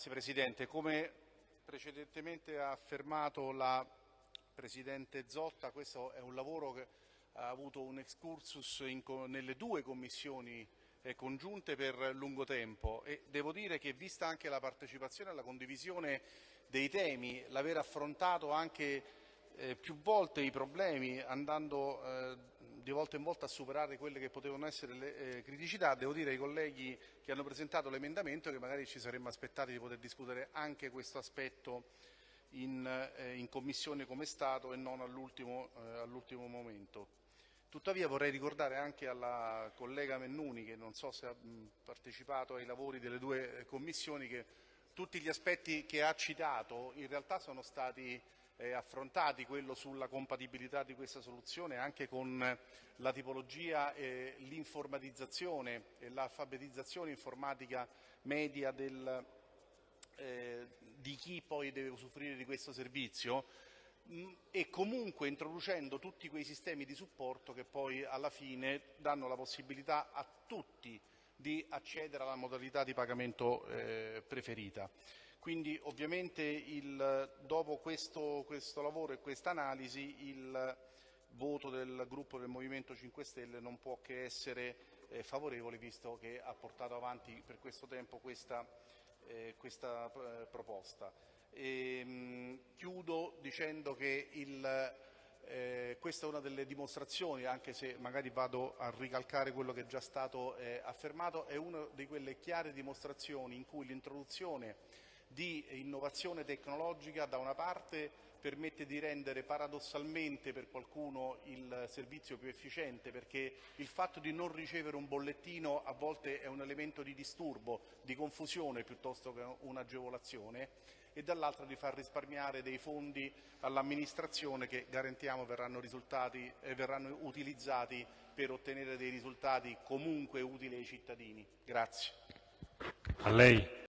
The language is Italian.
Grazie Presidente. Come precedentemente ha affermato la Presidente Zotta, questo è un lavoro che ha avuto un excursus in, nelle due commissioni eh, congiunte per lungo tempo e devo dire che vista anche la partecipazione e la condivisione dei temi, l'aver affrontato anche eh, più volte i problemi andando eh, di volta in volta a superare quelle che potevano essere le eh, criticità, devo dire ai colleghi che hanno presentato l'emendamento che magari ci saremmo aspettati di poter discutere anche questo aspetto in, eh, in Commissione come Stato e non all'ultimo eh, all momento. Tuttavia vorrei ricordare anche alla collega Mennuni, che non so se ha partecipato ai lavori delle due eh, commissioni, che tutti gli aspetti che ha citato in realtà sono stati eh, affrontati, quello sulla compatibilità di questa soluzione anche con la tipologia, eh, l'informatizzazione e l'alfabetizzazione informatica media del, eh, di chi poi deve usufruire di questo servizio mm, e comunque introducendo tutti quei sistemi di supporto che poi alla fine danno la possibilità a tutti di accedere alla modalità di pagamento eh, preferita. Quindi ovviamente il, dopo questo, questo, lavoro e questa analisi il voto del gruppo del Movimento 5 Stelle non può che essere eh, favorevole visto che ha portato avanti per questo tempo questa, eh, questa eh, proposta. E, ehm, mh, chiudo dicendo che il, eh, questa è una delle dimostrazioni, anche se magari vado a ricalcare quello che è già stato eh, affermato, è una di quelle chiare dimostrazioni in cui l'introduzione di innovazione tecnologica da una parte permette di rendere paradossalmente per qualcuno il servizio più efficiente perché il fatto di non ricevere un bollettino a volte è un elemento di disturbo, di confusione piuttosto che un'agevolazione e dall'altra di far risparmiare dei fondi all'amministrazione che garantiamo verranno, eh, verranno utilizzati per ottenere dei risultati comunque utili ai cittadini. Grazie. A lei.